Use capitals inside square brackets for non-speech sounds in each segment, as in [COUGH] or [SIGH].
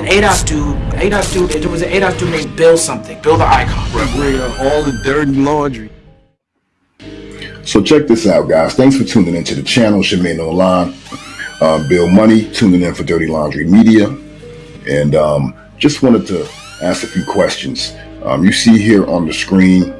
an ADOS dude, ADOS dude, there was an ADOS dude named Bill something, Bill the Icon. Bring all the dirty laundry. So check this out, guys. Thanks for tuning into the channel, Shemaine Online. Uh, Bill Money tuning in for Dirty Laundry Media. And um, just wanted to ask a few questions. Um, you see here on the screen,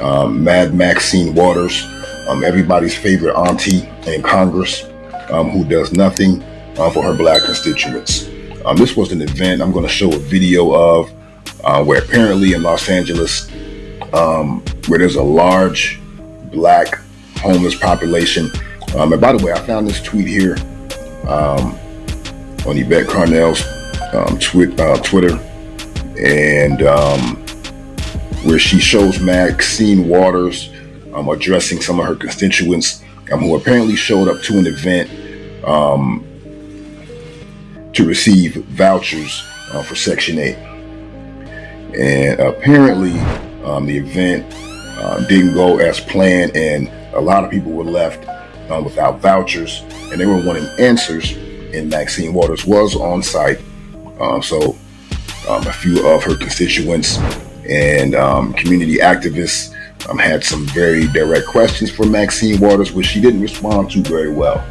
um, Mad Maxine Waters, um, everybody's favorite auntie in Congress, um, who does nothing uh, for her black constituents. Um, this was an event I'm going to show a video of uh, where apparently in Los Angeles, where there's a large black homeless population. and by the way, I found this tweet here on Yvette Carnell's twi uh, Twitter and um, where she shows Maxine Waters um, addressing some of her constituents um, who apparently showed up to an event um, to receive vouchers uh, for Section 8. And apparently um, the event uh, didn't go as planned and a lot of people were left uh, without vouchers and they were wanting answers and Maxine Waters was on site. Uh, so um, a few of her constituents and um, community activists um, had some very direct questions for Maxine Waters, which she didn't respond to very well.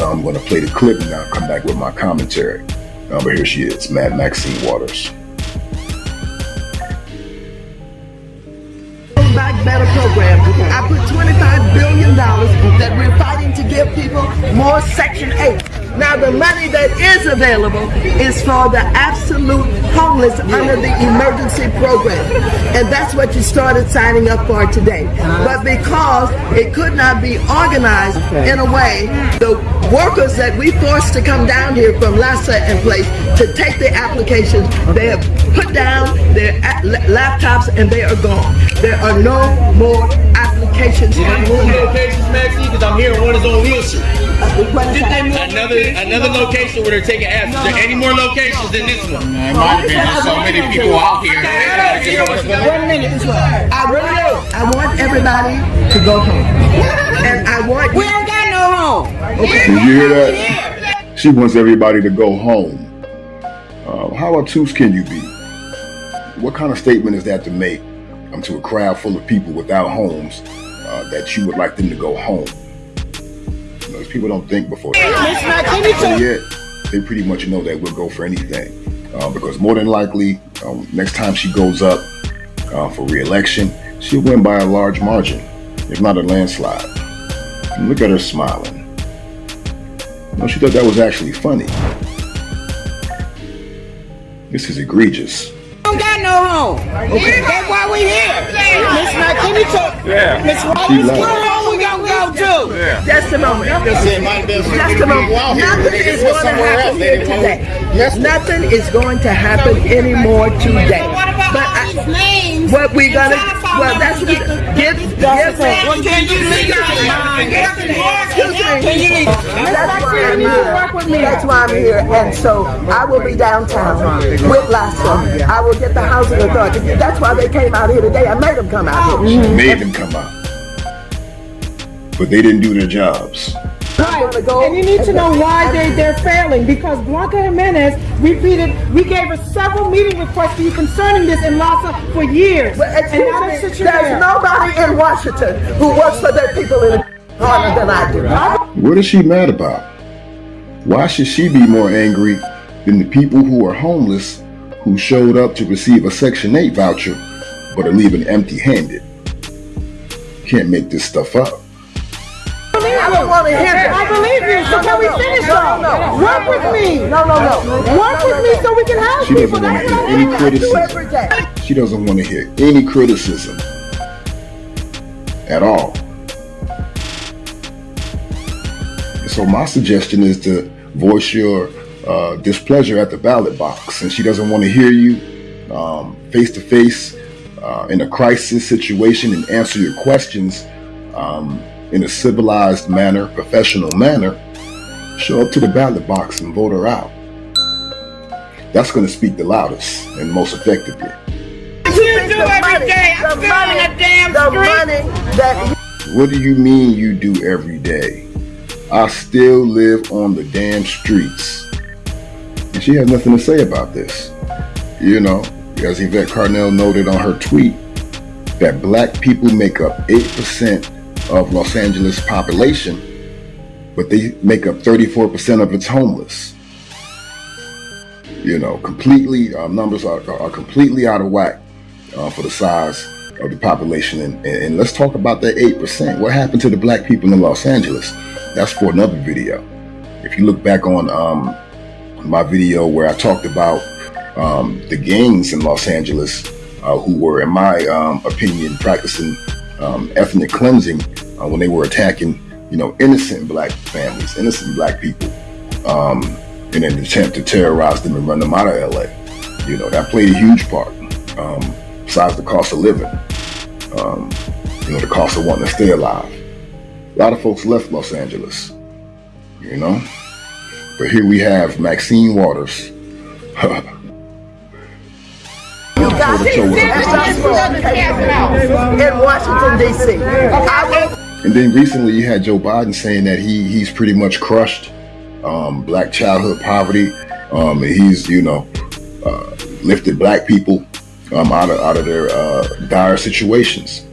I'm going to play the clip and I'll come back with my commentary. Um, but here she is, Mad Maxine Waters. Back Better program. I put $25 billion that we're fighting to give people more Section 8. Now the money that is available is for the absolute homeless under the emergency program. And that's what you started signing up for today. Uh-huh. But because it could not be organized in a way, the workers that we forced to come down here from LAHSA and place to take the applications, they have put down their laptops and they are gone. There are no more applications. Yeah, locations, Maxie, because I'm one is on Wilshire. Another another location where they're taking apps. Is there any more locations than this one? It might have been just so many people out here. One minute. I really I want everybody to go home. And I want We don't got no home. Okay. Did you hear that? She wants everybody to go home. Uh, how obtuse can you be? What kind of statement is that to make um, to a crowd full of people without homes uh, that you would like them to go home? Most people don't think before that. yet, they pretty much know that we'll go for anything. Uh, because more than likely, um, next time she goes up uh, for re-election, she'll win by a large margin, if not a landslide. And look at her smiling. You know, she thought that was actually funny. This is egregious. Don't got no home. Okay. That's why we here. Miss McKinney took. Yeah. Miss Waters, what home we gonna go to? Yeah. Just a moment. Just it might be Just a moment. Nothing is going to happen here today. Nothing is going to happen anymore today. But I, what we gonna? Well, that's what. Give, give. Well, can you leave? Can you? That's why I'm here. That's why I'm here. And so I will be downtown with LAHSA. I will get the housing authority. That's why they came out here today. I made them come out here. Made them come out. But they didn't do their jobs. Right. And you need to know why they, they're failing because Blanca Jimenez repeated, we gave her several meeting requests to you concerning this in LAHSA for years. But excuse and now me, they sit you there's there. nobody in Washington who works for their people in harder than I do. What is she mad about? Why should she be more angry than the people who are homeless who showed up to receive a Section 8 voucher but are leaving empty handed? Can't make this stuff up. So can we finish No, though? no. Work with me. No, no, no. Work with me so we can help She people. doesn't want That's to what hear I any. Do criticism. She doesn't want to hear any criticism at all. So my suggestion is to voice your uh, displeasure at the ballot box. And she doesn't want to hear you um, face to face uh, in a crisis situation and answer your questions um, in a civilized manner, professional manner. Show up to the ballot box and vote her out. That's going to speak the loudest and most effectively. You do every day. I'm money, the damn the money that What do you mean you do every day? I still live on the damn streets. and she has nothing to say about this. You know, as Yvette Carnell noted on her tweet, that black people make up 8% of Los Angeles population, but they make up 34% of its homeless. You know, completely, uh, numbers are, are completely out of whack uh, for the size of the population. And, and let's talk about that 8%. What happened to the black people in Los Angeles? That's for another video. If you look back on um, my video where I talked about um, the gangs in Los Angeles uh, who were, in my um, opinion, practicing um, ethnic cleansing uh, when they were attacking, you know, innocent black families, innocent black people, um, in an attempt to terrorize them and run them out of LA. You know, that played a huge part. Um, besides the cost of living, um, you know, the cost of wanting to stay alive. A lot of folks left Los Angeles, you know. But here we have Maxine Waters. [LAUGHS] You got in Washington, D.C. And then recently you had Joe Biden saying that he he's pretty much crushed um, black childhood poverty. Um, he's, you know, uh, lifted black people um, out of out of their uh, dire situations.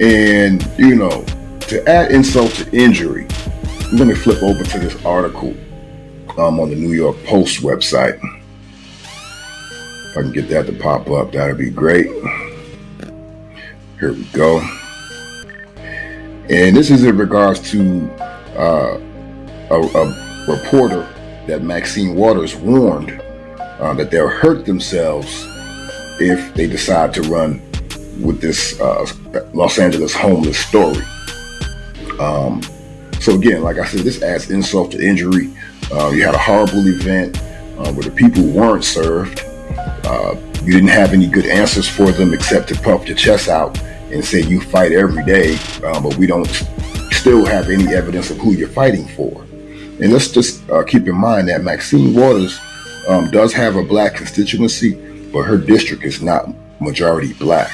And you know, to add insult to injury, let me flip over to this article um, on the New York Post website. If I can get that to pop up, that'd be great. Here we go. And this is in regards to uh, a, a, reporter that Maxine Waters warned uh, that they'll hurt themselves if they decide to run with this uh, Los Angeles homeless story. Um, so again, like I said, this adds insult to injury. Uh, you had a horrible event uh, where the people weren't served. Uh, you didn't have any good answers for them except to puff your chest out and say you fight every day, uh, but we don't still have any evidence of who you're fighting for. And let's just uh, keep in mind that Maxine Waters um, does have a black constituency, but her district is not majority black.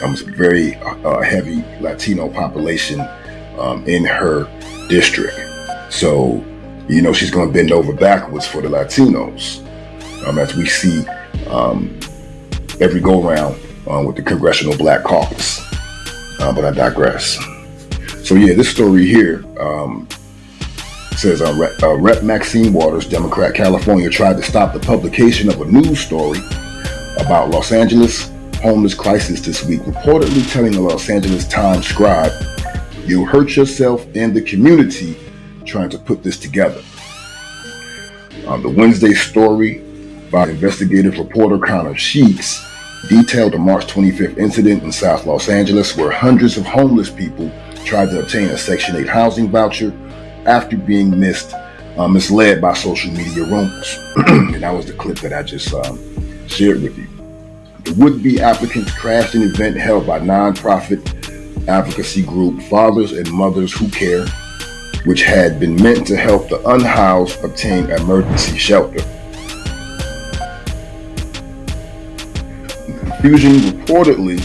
Um, it's a very uh, heavy Latino population um, in her district. So, you know, she's going to bend over backwards for the Latinos, um, as we see um, every go round uh, with the Congressional Black Caucus. Uh, but I digress. So yeah, this story here um, says uh, Rep, uh, Rep Maxine Waters, Democrat, California, tried to stop the publication of a news story about Los Angeles homeless crisis this week, reportedly telling the Los Angeles Times scribe, "You'll hurt yourself and the community trying to put this together." Uh, the Wednesday story by investigative reporter Connor Sheets detailed the March 25th incident in South Los Angeles where hundreds of homeless people tried to obtain a Section 8 housing voucher after being missed, uh, misled by social media rumors. [CLEARS THROAT] and that was the clip that I just um, shared with you. The would-be applicants crashed an event held by nonprofit advocacy group Fathers and Mothers Who Care, which had been meant to help the unhoused obtain emergency shelter. Confusion reportedly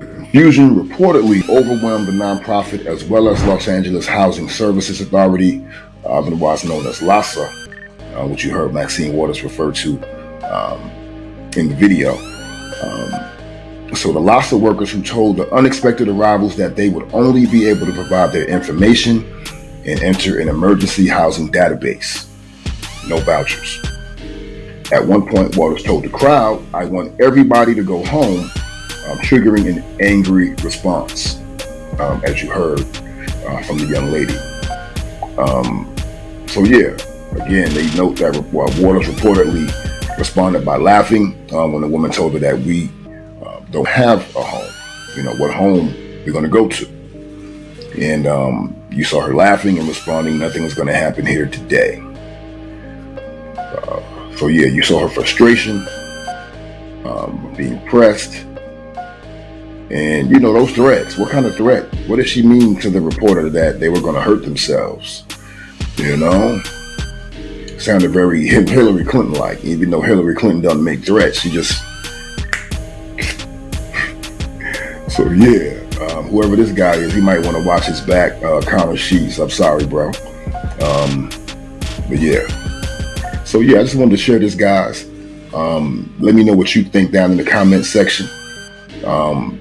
Confusion reportedly overwhelmed the nonprofit as well as Los Angeles Housing Services Authority, otherwise known as LAHSA, uh, which you heard Maxine Waters refer to um, in the video. Um, so the LAHSA workers who told the unexpected arrivals that they would only be able to provide their information and enter an emergency housing database. No vouchers. At one point, Waters told the crowd, I want everybody to go home, um, triggering an angry response, um, as you heard uh, from the young lady. Um, so yeah, again, they note that Waters reportedly responded by laughing uh, when the woman told her that we uh, don't have a home. You know, what home we're going to go to. And um, you saw her laughing and responding, nothing is going to happen here today. Uh, so yeah, you saw her frustration, um, being pressed, and you know those threats. What kind of threat? What did she mean to the reporter that they were going to hurt themselves? You know. Sounded very Hillary Clinton-like, even though Hillary Clinton doesn't make threats. She just [LAUGHS] so yeah, um, whoever this guy is, he might want to watch his back. Uh, Connor Sheets, I'm sorry, bro. Um, but yeah. So yeah, I just wanted to share this, guys. Um, let me know what you think down in the comment section. Um,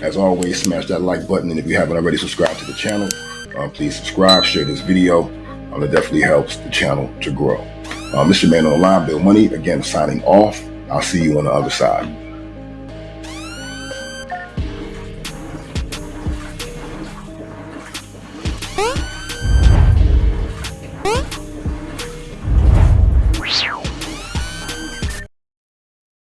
as always, smash that like button, and if you haven't already subscribed to the channel, uh, please subscribe, share this video. Um, it definitely helps the channel to grow. Uh, Mr. Man Online, Bill Money, again signing off. I'll see you on the other side.